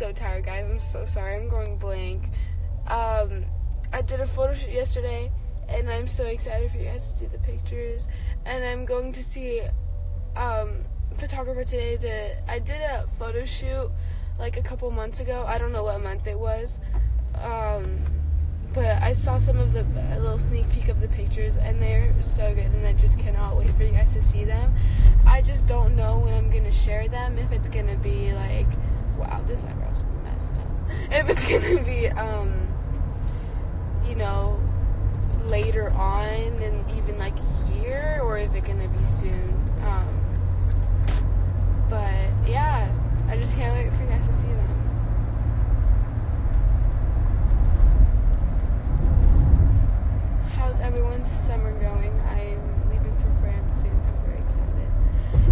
so tired, guys. I'm so sorry. I'm going blank. Um, I did a photo shoot yesterday, and I'm so excited for you guys to see the pictures. And I'm going to see um photographer today. To I did a photo shoot like a couple months ago. I don't know what month it was. Um, but I saw some of the a little sneak peek of the pictures, and they're so good, and I just cannot wait for you guys to see them. I just don't know when I'm gonna share them. If it's gonna be like, wow, this eyebrow's messed up. If it's gonna be, um, you know, later on, and even like a year, or is it gonna be soon? Um, but yeah, I just can't wait for you guys to see them. How's everyone's summer going? I'm leaving for France soon.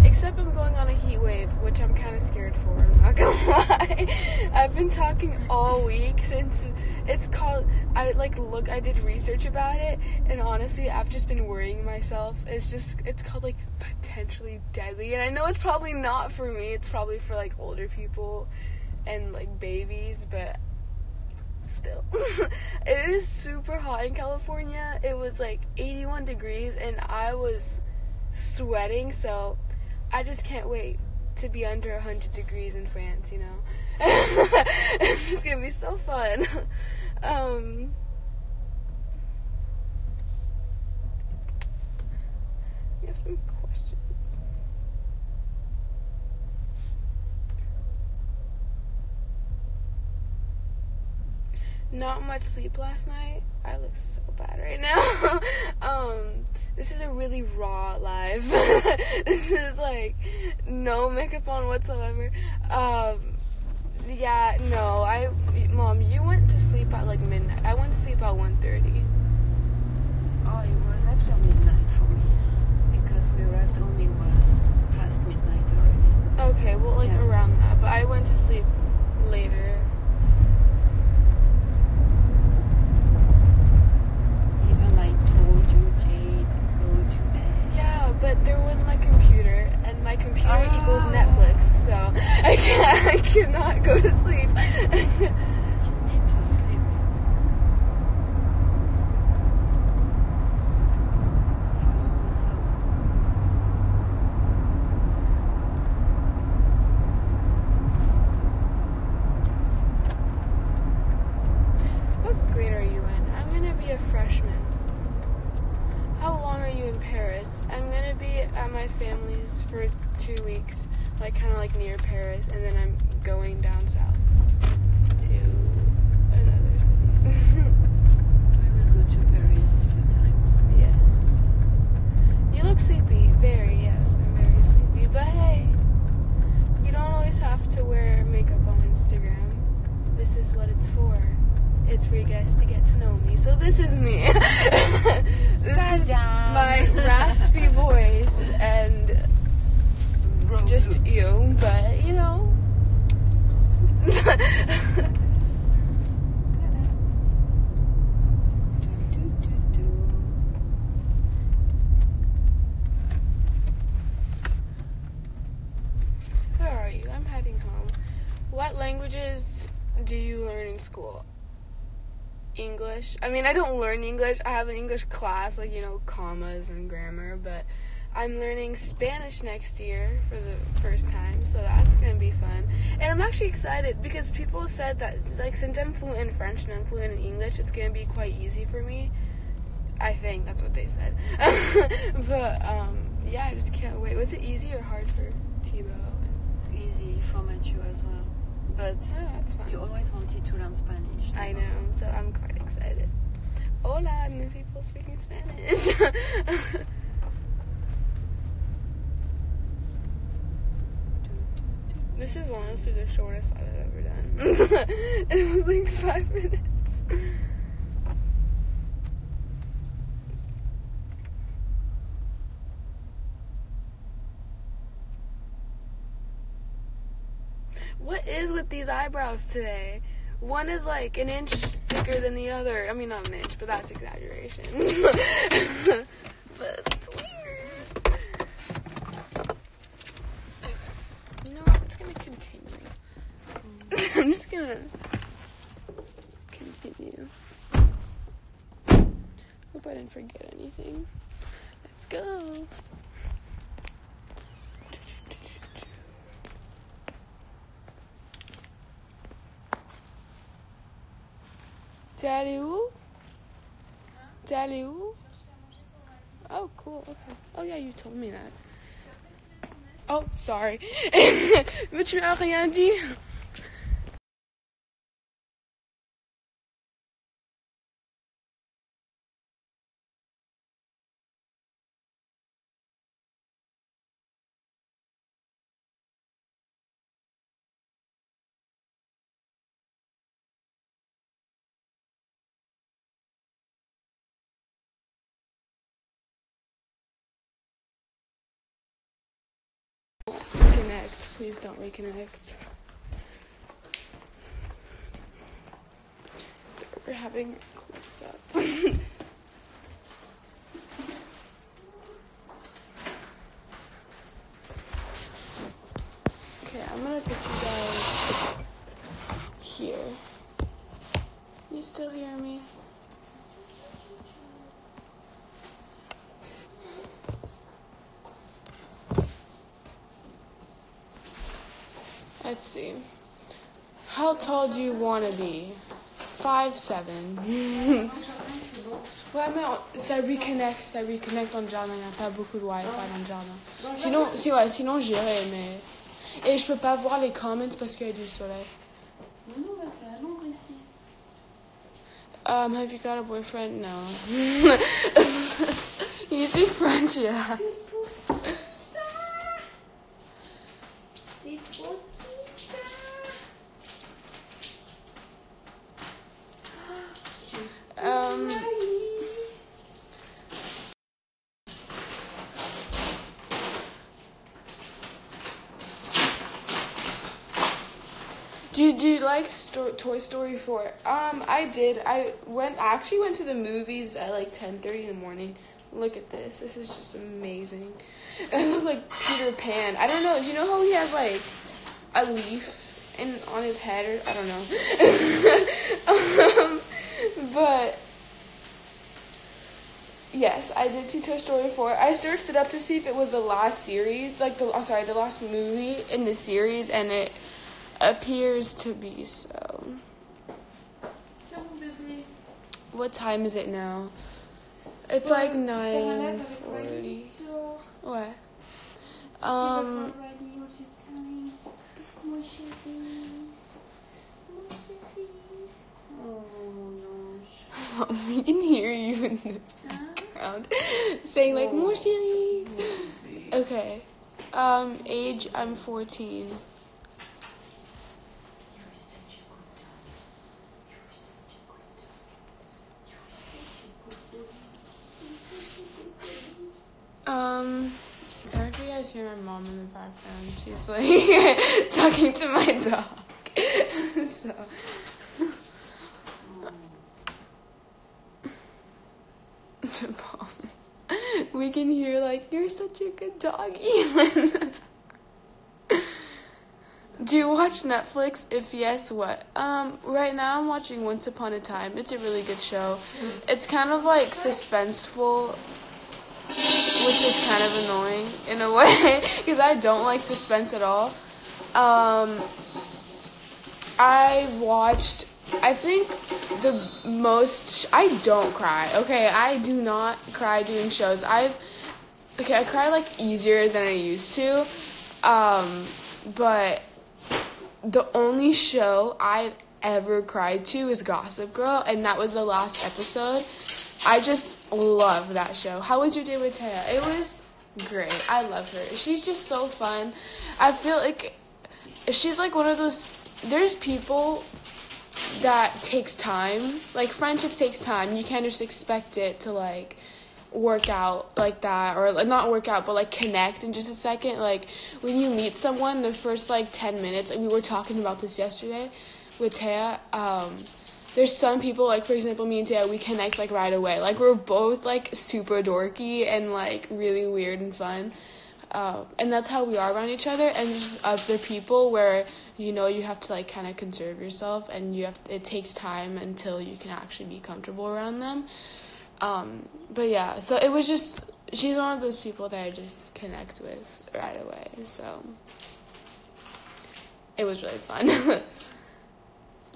Except I'm going on a heat wave, which I'm kind of scared for. I'm not gonna lie. I've been talking all week since it's called. I like look. I did research about it, and honestly, I've just been worrying myself. It's just it's called like potentially deadly, and I know it's probably not for me. It's probably for like older people and like babies, but still. it is super hot in California. It was like 81 degrees and I was sweating, so I just can't wait to be under 100 degrees in France, you know. it's just to be so fun. um We have some questions. Not much sleep last night. I look so bad right now. um, this is a really raw live. this is like no makeup on whatsoever. Um, yeah, no. I, mom, you went to sleep at like midnight. I went to sleep at 1.30. Oh, it was after midnight for me. Because we arrived home, it was past midnight already. Okay, well, like Yeah. around that. But I went to sleep later. Even I told you, Jade, go to bed. Yeah, but there was my computer, and my computer Ah. equals Netflix, so I can't, I cannot go to sleep. But you need to sleep. Follow us up. what grade are you in? I'm gonna be a freshman. How long are you in Paris? I'm gonna be at my family's for two weeks, like kind of like near Paris, and then I'm going down south to another city. We will go to Paris a few times. yes. You look sleepy. Very, yes. I'm very sleepy. But hey, you don't always have to wear makeup on Instagram. This is what it's for. It's for you guys to get to know me. So this is me. this is Ta-da. my raspy voice and just you, but you know. Where are you? I'm heading home. What languages do you learn in school? English. I mean, I don't learn English. I have an English class, like, you know, commas and grammar, but I'm learning Spanish next year for the first time, so that's going to be fun. And I'm actually excited because people said that, like, since I'm fluent in French and I'm fluent in English, it's going to be quite easy for me. I think that's what they said. but um, yeah, I just can't wait. Was it easy or hard for Tebow? Easy for Matthew as well. But Oh, that's fine. you always wanted to learn Spanish. I know, so I'm quite excited. Hola, new people speaking Spanish. this is honestly the shortest I've ever done. it was like five minutes. What is with these eyebrows today? One is like an inch thicker than the other. I mean, not an inch, but that's exaggeration. but it's weird. You know. I'm just gonna continue. I'm just gonna continue. Hope I didn't forget anything. Let's go. T'es allé où? T'es allé où? Oh, cool. Okay. Oh, yeah, you told me that. Oh, sorry. Mais tu m'as rien dit. Please don't reconnect. So we're having close up. okay, I'm gonna put you guys here. You still hear me? Let's see. How tall do you want to be? Five seven. ouais, mais ça reconnecte, ça reconnecte en Java. Il n'y a pas beaucoup de Wi-Fi dans Java. Sinon, si, ouais, sinon j'irai, mais. Et je peux pas voir les comments parce qu'il y a du soleil. Non, non, t'es à l'ombre ici. Um, have you got a boyfriend? No. you speak French, yeah. C'est trop petit, Um, do you, do you like sto- Toy Story 4? Um, I did. I went I actually went to the movies at like 10:30 in the morning. Look at this. This is just amazing. It looked like Peter Pan. I don't know. Do you know how he has like a leaf in on his head or I don't know. um, but Yes, I did see Toy Story 4. I searched it up to see if it was the last series, like the oh, sorry, the last movie in the series, and it appears to be so. Tiens, mon bébé. What time is it now? It's like nine forty. What? Um, pas ready, you telling? Mon chéri. Mon chéri. Oh, we can hear you in the background saying like "Mon chéri." Okay. Um, age I'm fourteen. You're such a good dog. You're such a good dog. You're such a good dog. You're such dog. Um, sorry if you guys hear my mom in the background. She's like talking to my dog. so, we can hear like you're such a good doggy. Do you watch Netflix? If yes, what? Um, right now I'm watching Once Upon a Time. It's a really good show. It's kind of like suspenseful which is kind of annoying in a way because I don't like suspense at all. Um, I watched I think the most I don't cry. Okay, I do not cry doing shows. I've okay, I cry like easier than I used to. Um, but the only show I've ever cried to is Gossip Girl, and that was the last episode. I just love that show. How was your day with Taya? It was great. I love her. She's just so fun. I feel like she's like one of those. There's people that takes time. Like friendship takes time. You can't just expect it to like work out like that or not work out but like connect in just a second like when you meet someone the first like 10 minutes and we were talking about this yesterday with Taya um there's some people like for example me and Taya we connect like right away. Like we're both like super dorky and like really weird and fun. Um, and that's how we are around each other. And other people where you know you have to like kind of conserve yourself and you have it takes time until you can actually be comfortable around them. Um, but yeah so it was just she's one of those people that i just connect with right away. So it was really fun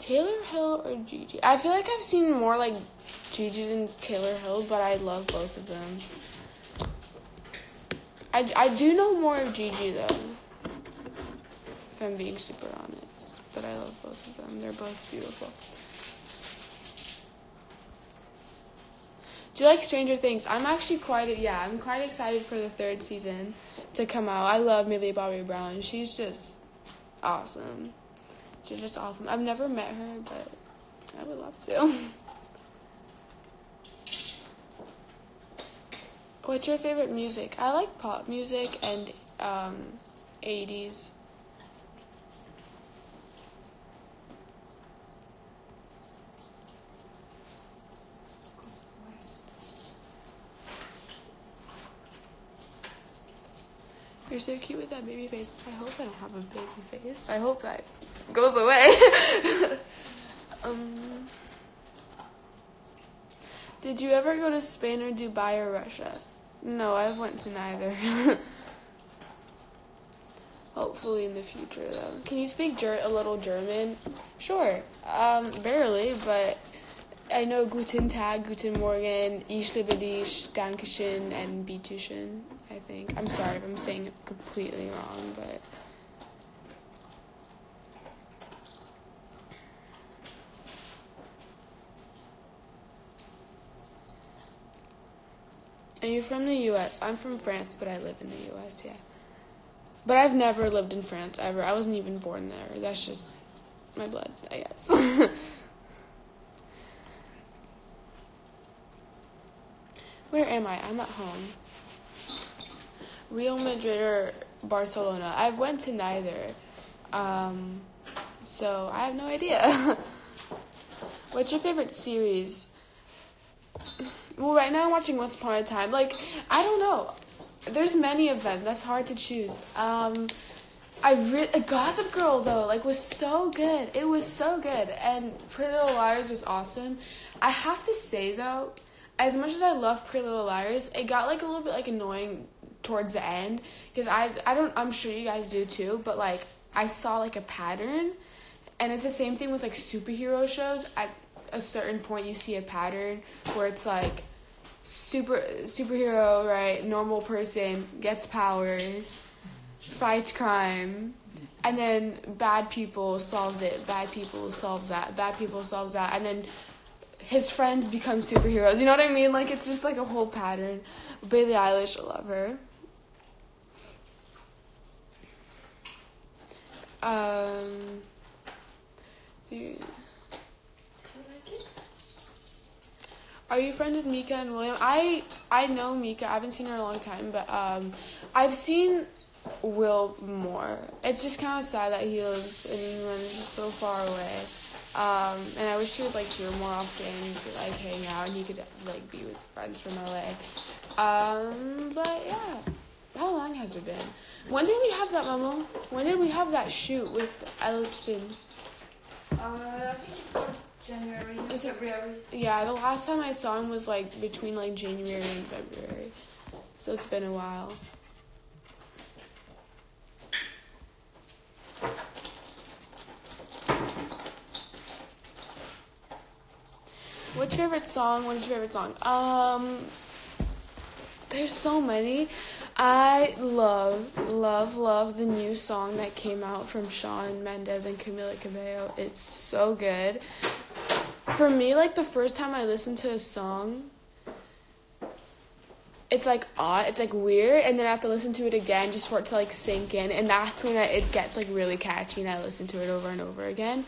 taylor hill or gigi i feel like i've seen more like gigi than taylor hill but i love both of them i, I do know more of gigi though if i'm being super honest but i love both of them they're both beautiful Do you like Stranger Things? I'm actually quite yeah, I'm quite excited for the third season to come out. I love Millie Bobby Brown. She's just awesome. She's just awesome. I've never met her, but I would love to. What's your favorite music? I like pop music and um, 80s. You're so cute with that baby face. I hope I don't have a baby face. I hope that goes away. um, did you ever go to Spain or Dubai or Russia? No, I went to neither. Hopefully in the future, though. Can you speak ger- a little German? Sure. Um, barely, but I know Guten Tag, Guten Morgen, Ich liebe dich, Dankeschön, and Bitteschön, I think. I'm sorry if I'm saying it completely wrong, but. Are you from the US? I'm from France, but I live in the US, yeah. But I've never lived in France ever. I wasn't even born there. That's just my blood, I guess. Where am I? I'm at home. Real Madrid or Barcelona? I've went to neither. Um, so I have no idea. What's your favorite series? Well, right now I'm watching Once Upon a Time. Like, I don't know. There's many of them. That's hard to choose. Um, I re- Gossip Girl though, like, was so good. It was so good, and Pretty Little Liars was awesome. I have to say though, as much as I love Pretty Little Liars, it got like a little bit like annoying towards the end because I I don't I'm sure you guys do too, but like I saw like a pattern, and it's the same thing with like superhero shows. At a certain point, you see a pattern where it's like super superhero right normal person gets powers fights crime and then bad people solves it bad people solves that bad people solves that and then his friends become superheroes. You know what i mean? Like it's just like a whole pattern. Billie Eilish I love her. Um do Are you friends with Mika and William? I I know Mika. I haven't seen her in a long time, but um, I've seen Will more. It's just kind of sad that he lives in England. It's just so far away. Um, and I wish he was like here more often, could, like hang out, and he could like be with friends from LA. Um, but yeah, how long has it been? When did we have that, Mama? When did we have that shoot with Elliston? Uh, January, Is it- February. Yeah, the last time I saw him was like between like January and February. So it's been a while. What's your favorite song? What is your favorite song? Um, there's so many. I love, love, love the new song that came out from Shawn Mendes and Camila Cabello. It's so good. For me, like the first time I listen to a song, it's like odd, it's like weird, and then I have to listen to it again just for it to like sink in, and that's when it gets like really catchy, and I listen to it over and over again.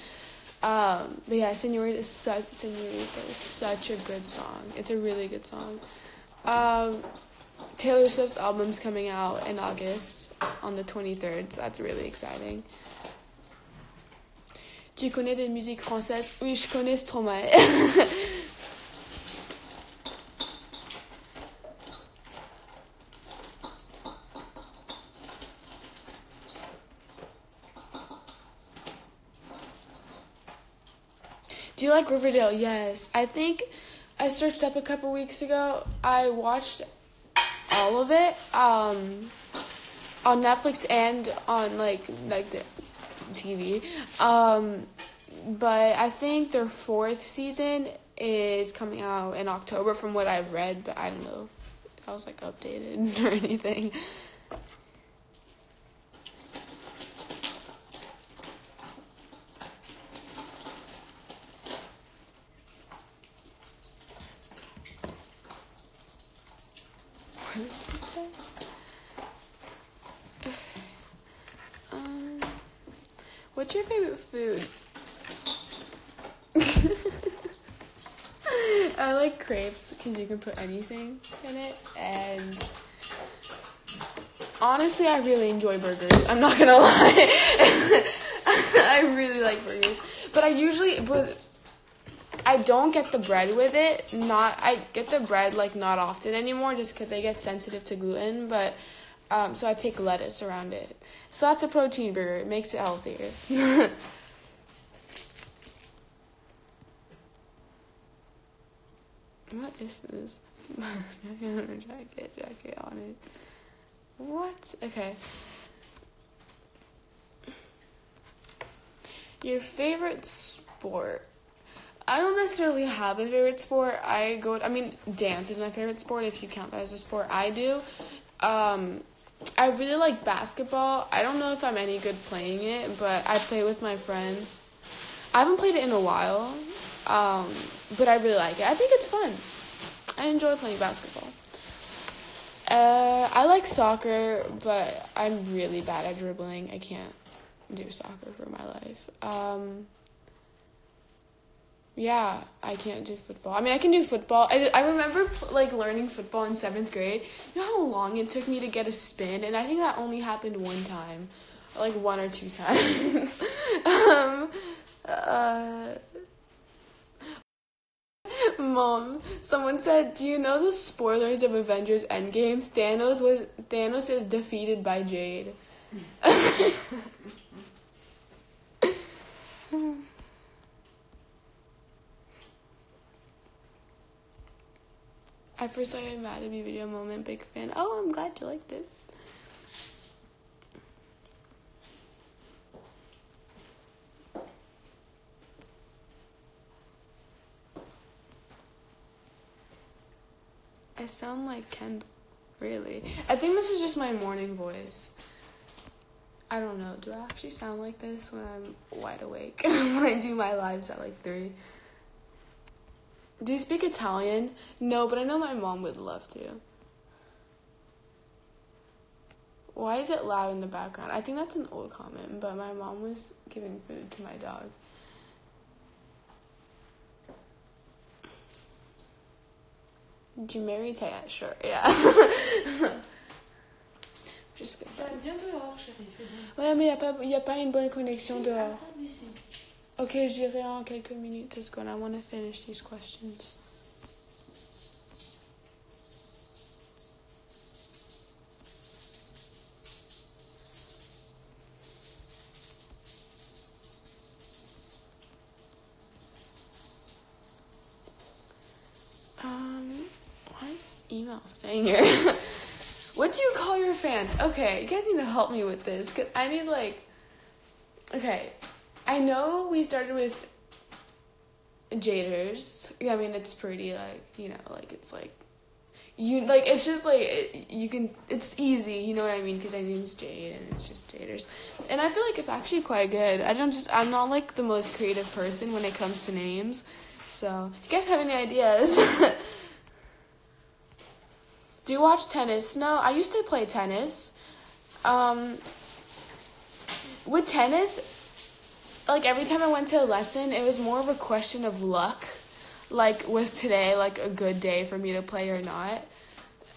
Um, but yeah, Senorita is such Senorita is such a good song. It's a really good song. Um, Taylor Swift's album's coming out in August on the 23rd, so that's really exciting. Tu connais des musiques françaises? Oui, je connais Stromae. Do you like Riverdale? Yes. I think I searched up a couple weeks ago. I watched all of it um, on Netflix and on like like the TV. Um, but I think their fourth season is coming out in October, from what I've read. But I don't know if I was like updated or anything. What does this say? Um, what's your favorite food? I like crepes because you can put anything in it, and honestly, I really enjoy burgers. I'm not gonna lie, I really like burgers, but I usually but I don't get the bread with it. Not I get the bread like not often anymore, just because I get sensitive to gluten. But um, so I take lettuce around it. So that's a protein burger. It makes it healthier. what is this? jacket, jacket on it. What? Okay. Your favorite sport? I don't necessarily have a favorite sport. I go. I mean, dance is my favorite sport. If you count that as a sport, I do. Um, I really like basketball. I don't know if I'm any good playing it, but I play with my friends. I haven't played it in a while, um, but I really like it. I think it's fun. I enjoy playing basketball. Uh, I like soccer, but I'm really bad at dribbling. I can't do soccer for my life. Um, yeah, I can't do football. I mean, I can do football. I, I remember like learning football in seventh grade. You know how long it took me to get a spin, and I think that only happened one time, like one or two times. um, uh, Mom, someone said, "Do you know the spoilers of Avengers Endgame? Thanos was Thanos is defeated by Jade." I first saw your Mad at Me video moment, big fan. Oh, I'm glad you liked it. I sound like Kendall, really. I think this is just my morning voice. I don't know. Do I actually sound like this when I'm wide awake? when I do my lives at like 3? Do you speak Italian? No, but I know my mom would love to. Why is it loud in the background? I think that's an old comment, but my mom was giving food to my dog. Did you marry Taya? Sure, yeah. Just good. Viens dehors, chérie. c'est bon. Ouais, mais il n'y a, pas- y a pas une bonne connexion Si, dehors. attends, ici. Ok, j'irai en quelques minutes. Let's go. I want to finish these questions. Staying here? what do you call your fans? Okay, you guys need to help me with this because I need like. Okay, I know we started with Jaders. I mean, it's pretty like you know, like it's like you like it's just like you can. It's easy, you know what I mean? Because my name's Jade and it's just Jaders, and I feel like it's actually quite good. I don't just I'm not like the most creative person when it comes to names, so if you guys have any ideas. Do you watch tennis? No, I used to play tennis. Um, with tennis, like every time I went to a lesson, it was more of a question of luck. Like, was today like a good day for me to play or not?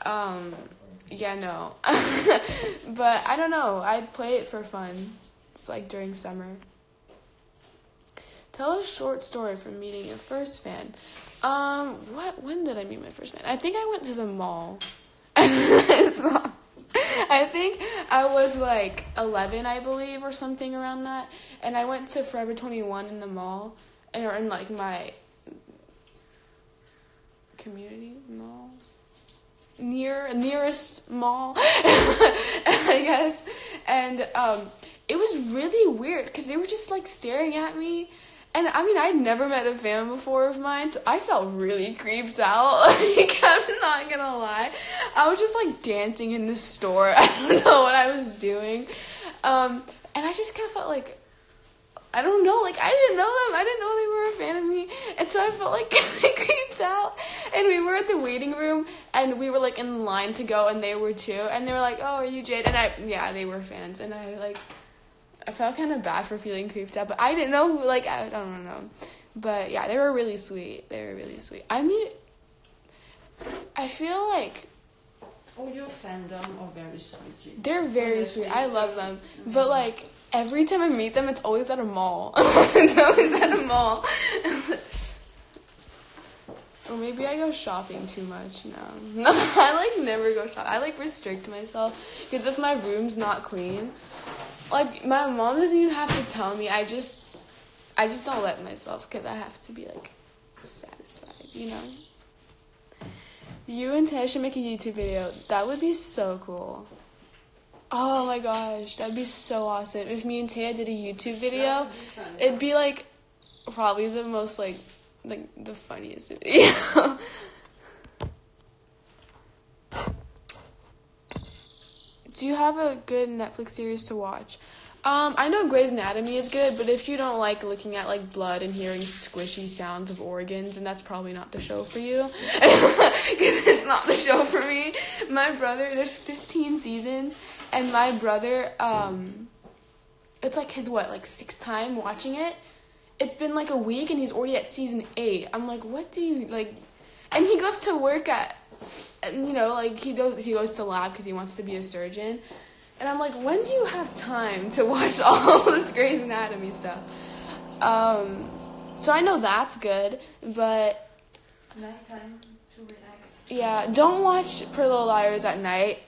Um, yeah, no. but I don't know. I'd play it for fun. It's like during summer. Tell a short story from meeting your first fan. Um, what? When did I meet my first fan? I think I went to the mall. I think I was like 11, I believe, or something around that. And I went to Forever 21 in the mall, and or in like my community mall, near nearest mall, I guess. And um, it was really weird because they were just like staring at me. And I mean, I'd never met a fan before of mine, so I felt really creeped out. Like, I'm not gonna lie. I was just like dancing in the store. I don't know what I was doing. Um, and I just kind of felt like, I don't know, like I didn't know them. I didn't know they were a fan of me. And so I felt like creeped out. And we were at the waiting room and we were like in line to go and they were too. And they were like, oh, are you Jade? And I, yeah, they were fans. And I like, I felt kind of bad for feeling creeped out, but I didn't know who, like, I don't know. But yeah, they were really sweet. They were really sweet. I mean, I feel like All your fandom are very sweet. they're very sweet. I love them. But like, every time I meet them, it's always at a mall. it's always at a mall. or maybe I go shopping too much. No. No, I like never go shop. I like restrict myself. Because if my room's not clean, like my mom doesn't even have to tell me. I just, I just don't let myself because I have to be like satisfied, you know. You and Tay should make a YouTube video. That would be so cool. Oh my gosh, that'd be so awesome. If me and Taya did a YouTube video, it'd be like probably the most like like the funniest video. Do you have a good Netflix series to watch? Um, I know Grey's Anatomy is good, but if you don't like looking at like blood and hearing squishy sounds of organs, and that's probably not the show for you, because it's not the show for me. My brother, there's 15 seasons, and my brother, um, it's like his what, like sixth time watching it. It's been like a week, and he's already at season eight. I'm like, what do you like? And he goes to work at, and you know, like he goes he goes to lab because he wants to be a surgeon. And I'm like, when do you have time to watch all this Grey's Anatomy stuff? Um, so I know that's good, but Nighttime to relax. yeah, don't watch Pretty Little Liars at night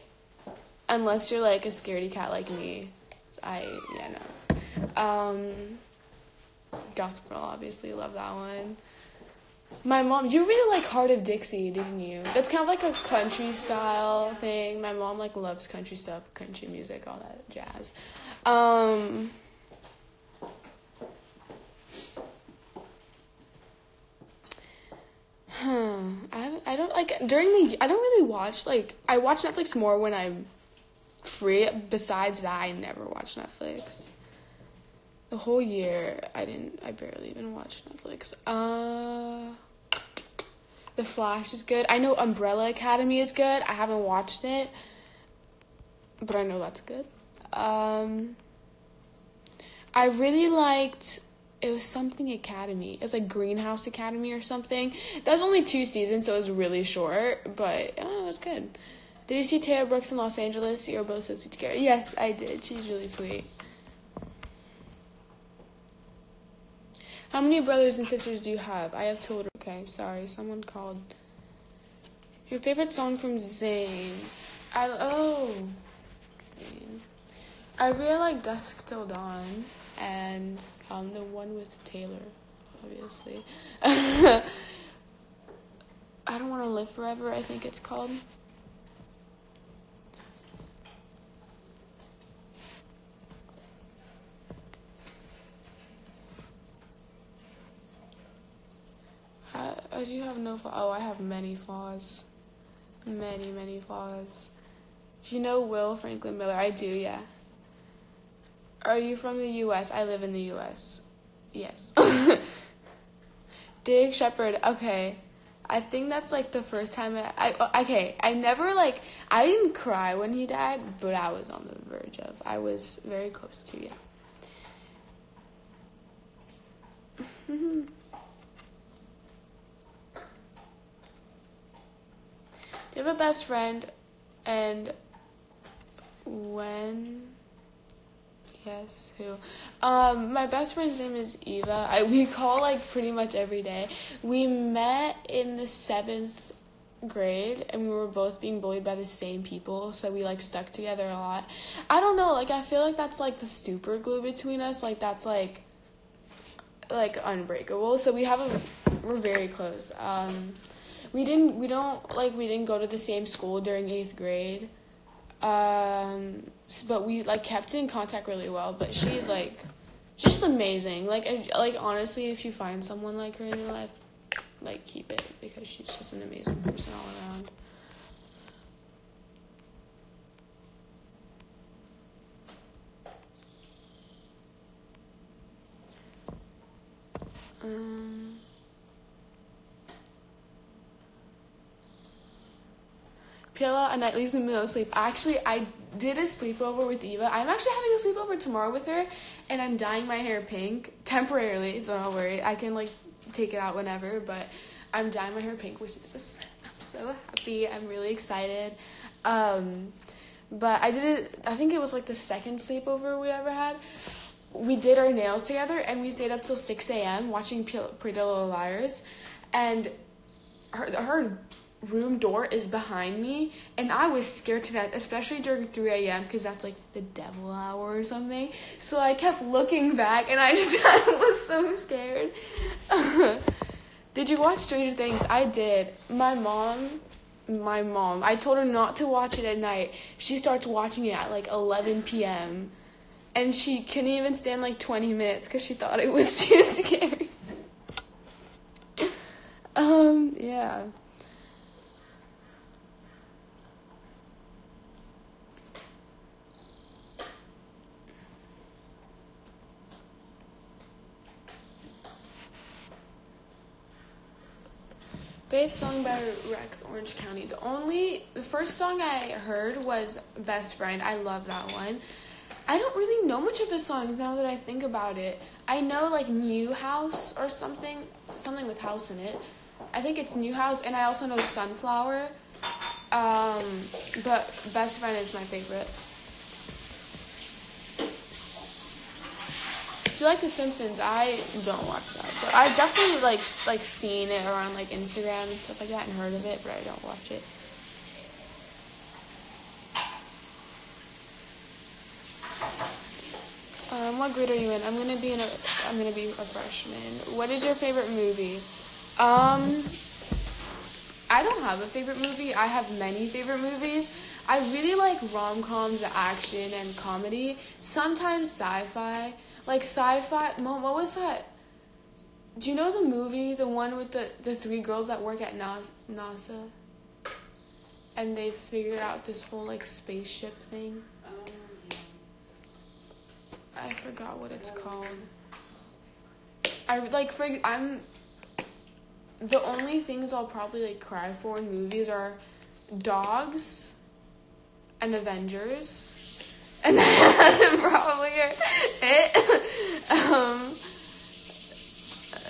unless you're like a scaredy cat like me. I yeah no. Um, Gossip Girl, obviously love that one. My mom, you really like Hart of Dixie, didn't you? That's kind of like a country style thing. My mom like loves country stuff, country music, all that jazz. Um. I I don't like during the I don't really watch like I watch Netflix more when I'm free. Besides that, I never watch Netflix. The whole year, I didn't. I barely even watched Netflix. Uh, The Flash is good. I know Umbrella Academy is good. I haven't watched it, but I know that's good. Um, I really liked. It was something Academy. It was like Greenhouse Academy or something. That was only two seasons, so it was really short, but oh, it was good. Did you see Taya Brooks in Los Angeles? You're both so sweet together. Yes, I did. She's really sweet. How many brothers and sisters do you have? I have two. Okay, sorry, someone called. Your favorite song from Zayn? I oh, Zayn. I really like Dusk Till Dawn and um the one with Taylor, obviously. I don't want to live forever. I think it's called. Oh, you have no flaws. Oh, I have many flaws. Many, many flaws. Do you know Will Franklin Miller? I do, yeah. Are you from the U.S.? I live in the U.S. Yes. Dig Shepherd. Okay. I think that's like the first time I, I. Oh, okay, I never like. I didn't cry when he died, but I was on the verge of. I was very close to, yeah. Do you have a best friend? And when? Yes, who? Um, my best friend's name is Eva. I, we call like pretty much every day. We met in the seventh grade and we were both being bullied by the same people so we like stuck together a lot i don't know like i feel like that's like the super glue between us like that's like like unbreakable so we have a we're very close um we didn't we don't like we didn't go to the same school during eighth grade. Um but we like kept in contact really well but she's like just amazing. Like and, like honestly if you find someone like her in your life like keep it because she's just an amazing person all around. Um Pila a night leaves middle of sleep. Actually, I did a sleepover with Eva. I'm actually having a sleepover tomorrow with her, and I'm dyeing my hair pink temporarily, so don't worry. I can like take it out whenever, but I'm dyeing my hair pink, which is just I'm so happy. I'm really excited. Um, but I did it. I think it was like the second sleepover we ever had. We did our nails together, and we stayed up till six a.m. watching Pretty Little Liars, and her her room door is behind me and i was scared to death especially during 3 a.m because that's like the devil hour or something. So i kept looking back and i just I was so scared. Did you watch stranger things? I did. My mom my mom i told her not to watch it at night. She starts watching it at like 11 p.m and she couldn't even stand like 20 minutes because she thought it was too scary. Um yeah Fave song by Rex Orange County. The only the first song I heard was Best Friend. I love that one. I don't really know much of his songs now that I think about it. I know like New House or something, something with house in it. I think it's New House, and I also know Sunflower. Um, but Best Friend is my favorite. Do you like The Simpsons? I don't watch that, but I've definitely like like seen it around like Instagram and stuff like that and heard of it, but I don't watch it. Um, what grade are you in? I'm gonna be in a. I'm gonna be a freshman. What is your favorite movie? Um, I don't have a favorite movie. I have many favorite movies. I really like rom coms, action, and comedy. Sometimes sci-fi. Like sci-fi. Mom, what was that? Do you know the movie, the one with the the three girls that work at Na- NASA, and they figured out this whole like spaceship thing? I forgot what it's called. I like for I'm the only things I'll probably like cry for in movies are dogs and Avengers. And that's probably it. um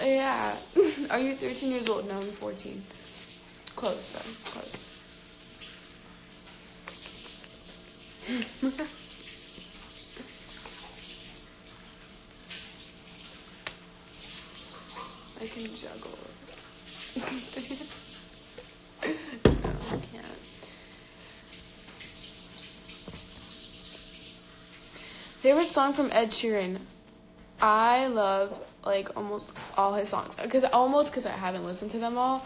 yeah. Are you 13 years old? No, I'm 14. Close though. Close. I can juggle. no, I can't. Favorite song from Ed Sheeran? I love like almost all his songs because almost because I haven't listened to them all.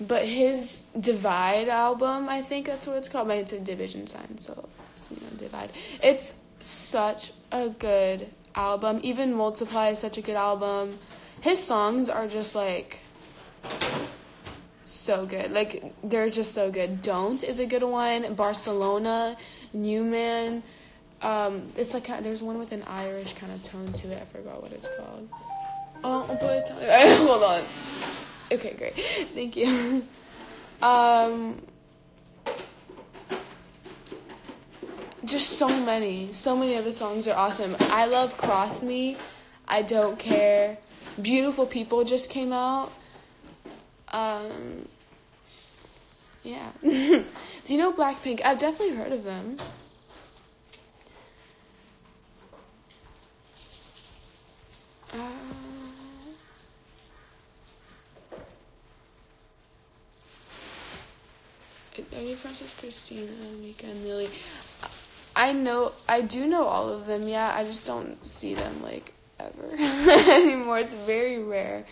But his Divide album, I think that's what it's called. But it's a division sign, so it's, you know, Divide. It's such a good album. Even Multiply is such a good album. His songs are just like so good. Like they're just so good. Don't is a good one. Barcelona, New Man. Um, it's like there's one with an Irish kind of tone to it. I forgot what it's called. Oh, but hold on. Okay, great. Thank you. Um, just so many, so many of the songs are awesome. I love Cross Me. I don't care. Beautiful People just came out. Um, yeah. Do you know Blackpink? I've definitely heard of them. Uh, you friends with Christina, Mika, and Lily? I know, I do know all of them. Yeah, I just don't see them like ever anymore. It's very rare.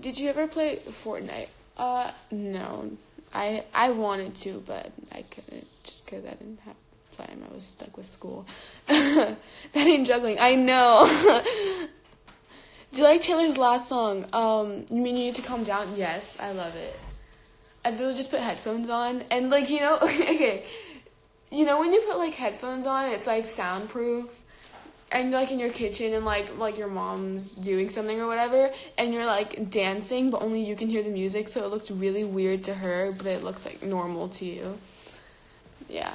Did you ever play Fortnite? Uh, no. I I wanted to, but I couldn't just because I didn't have time. I was stuck with school. that ain't juggling. I know. Do you like Taylor's last song? Um, you mean you need to calm down? Yes, I love it. I literally just put headphones on and like you know okay, you know when you put like headphones on, it's like soundproof and like in your kitchen and like like your mom's doing something or whatever and you're like dancing but only you can hear the music so it looks really weird to her but it looks like normal to you. Yeah.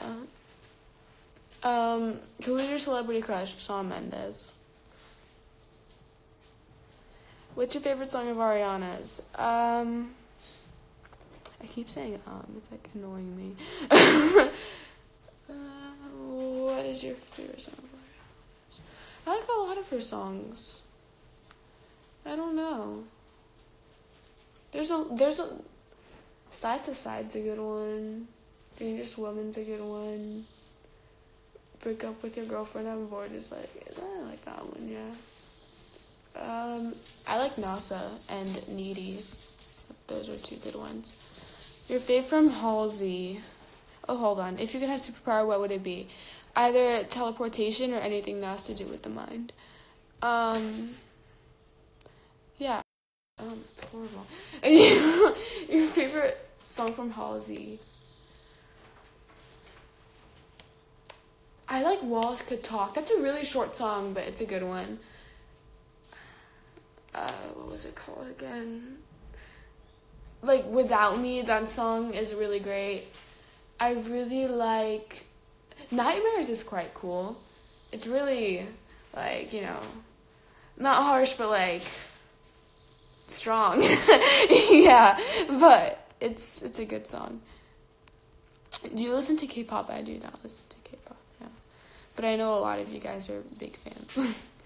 Um who is your celebrity crush? Shawn Mendes. What's your favorite song of Ariana's? Um I keep saying um it's like annoying me. Uh, what is your favorite song I like a lot of her songs. I don't know. There's a there's a side to side's a good one. Dangerous Woman's a good one. Break up with your girlfriend. I'm bored. Is like I like that one. Yeah. Um, I like NASA and Needy. Those are two good ones. Your fave from Halsey. Oh, hold on. If you could have superpower, what would it be? Either teleportation or anything that has to do with the mind. Um, yeah. Um, horrible. Your favorite song from Halsey? I like Walls Could Talk. That's a really short song, but it's a good one. Uh, what was it called again? Like Without Me, that song is really great. I really like Nightmares is quite cool. It's really like, you know, not harsh but like strong. yeah, but it's it's a good song. Do you listen to K-pop? I do not listen to K-pop. Yeah. But I know a lot of you guys are big fans.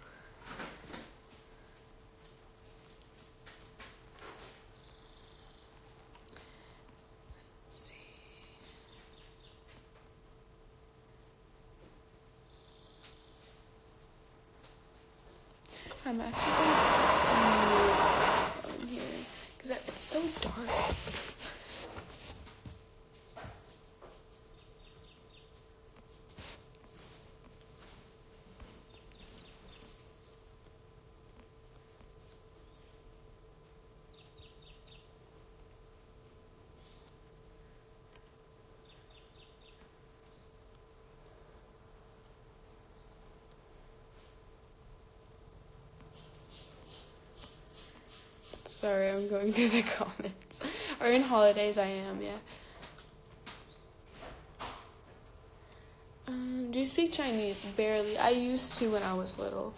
I'm actually gonna move here because it's so dark. Sorry, I'm going through the comments. Or in holidays, I am, yeah. Um, do you speak Chinese? Barely. I used to when I was little.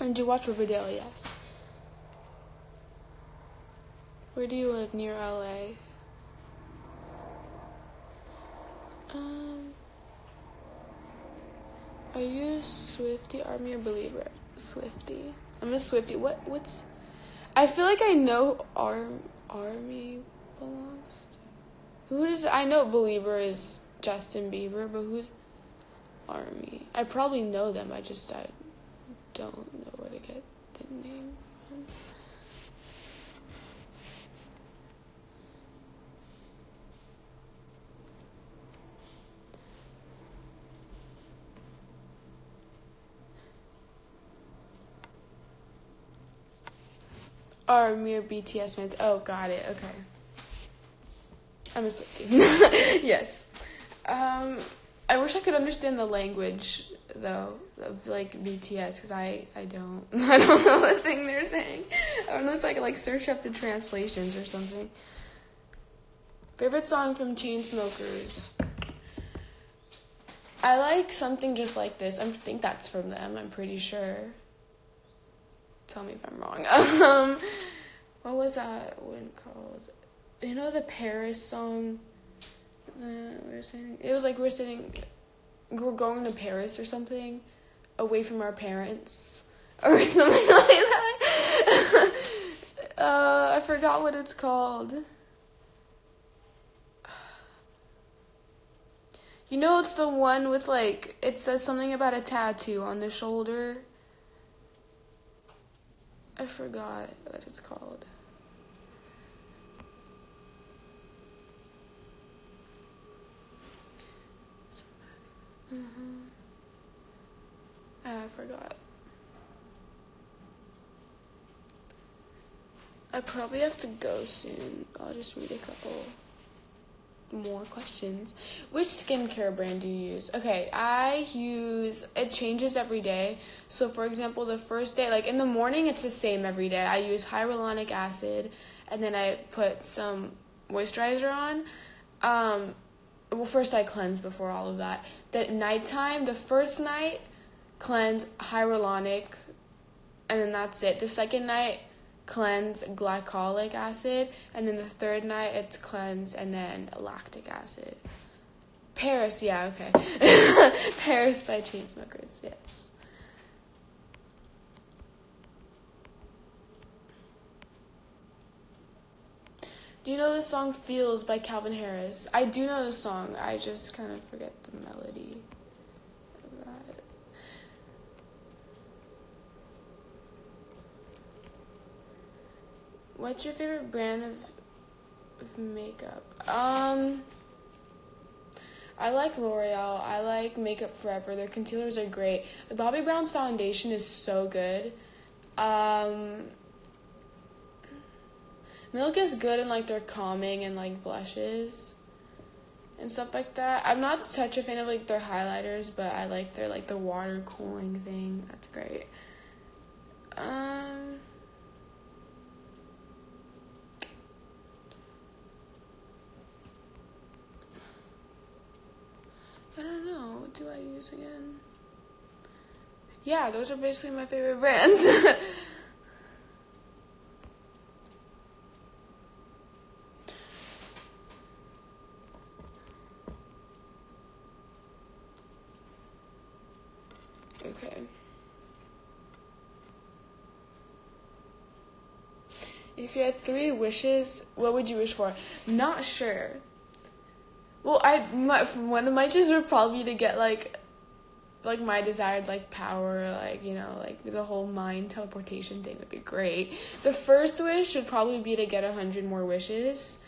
And do you watch Riverdale? Yes. Where do you live? Near LA? Are you a Swiftie Army or Belieber? Swiftie. I'm a Swiftie. What? What's? I feel like I know Arm Army belongs. To. Who does I know? Belieber is Justin Bieber, but who's Army? I probably know them. I just I don't know where to get the name from. Are mere BTS fans. Oh, got it. Okay. I'm a Swiftie. yes. Um, I wish I could understand the language though of like BTS because I I don't I don't know the thing they're saying. Unless I could like search up the translations or something. Favorite song from Chainsmokers. I like something just like this. I think that's from them. I'm pretty sure. Tell me if I'm wrong. um, what was that one called? You know the Paris song. It was like we're sitting, we're going to Paris or something, away from our parents or something like that. uh, I forgot what it's called. You know, it's the one with like it says something about a tattoo on the shoulder. I forgot what it's called. Mm-hmm. I forgot. I probably have to go soon. I'll just read a couple more questions. Which skincare brand do you use? Okay, I use it changes every day. So for example, the first day, like in the morning it's the same every day. I use hyaluronic acid and then I put some moisturizer on. Um well first I cleanse before all of that. Then nighttime, the first night cleanse hyaluronic and then that's it. The second night cleanse glycolic acid, and then the third night it's cleanse and then lactic acid. Paris, yeah, okay. Paris by Chainsmokers, yes. Do you know the song Feels by Calvin Harris? I do know the song, I just kind of forget the melody of that. What's your favorite brand of, of makeup? Um, I like L'Oreal. I like Makeup Forever. Their concealers are great. Bobbi Brown's foundation is so good. Um, Milk is good in like their calming and like blushes and stuff like that. I'm not such a fan of like their highlighters, but I like their like the water cooling thing. That's great. Um. I don't know. What do I use again? Yeah, those are basically my favorite brands. okay. If you had three wishes, what would you wish for? Not sure. Well, I my, one of my wishes would probably be to get like, like my desired like power, like you know, like the whole mind teleportation thing would be great. The first wish would probably be to get a hundred more wishes,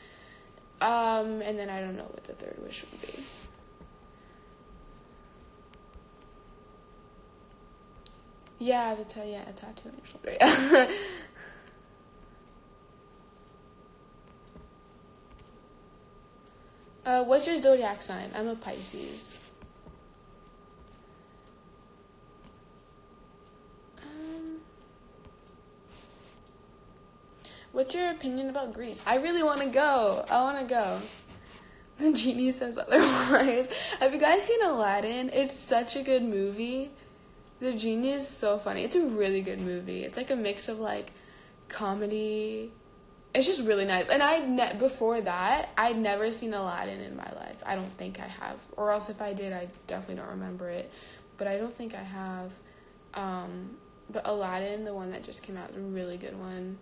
um, and then I don't know what the third wish would be. Yeah, the ta- yeah, a tattoo on your shoulder. Yeah. Uh, what's your zodiac sign? I'm a Pisces. Um, what's your opinion about Greece? I really want to go. I want to go. The genie says otherwise. Have you guys seen Aladdin? It's such a good movie. The genie is so funny. It's a really good movie. It's like a mix of like comedy it's just really nice. And I ne- before that, I'd never seen Aladdin in my life. I don't think I have, or else if I did, I definitely don't remember it. But I don't think I have. Um, but Aladdin, the one that just came out, is a really good one.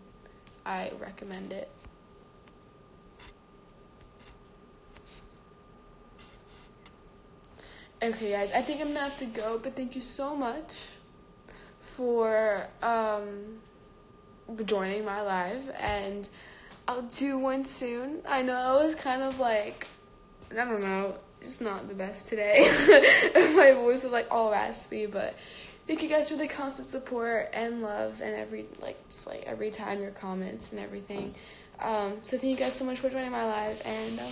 I recommend it. Okay, guys, I think I'm gonna have to go. But thank you so much for um joining my live and I'll do one soon. I know I was kind of like I don't know, it's not the best today. my voice was like all raspy, but thank you guys for the constant support and love and every like just like every time your comments and everything. Um, so thank you guys so much for joining my live and I'll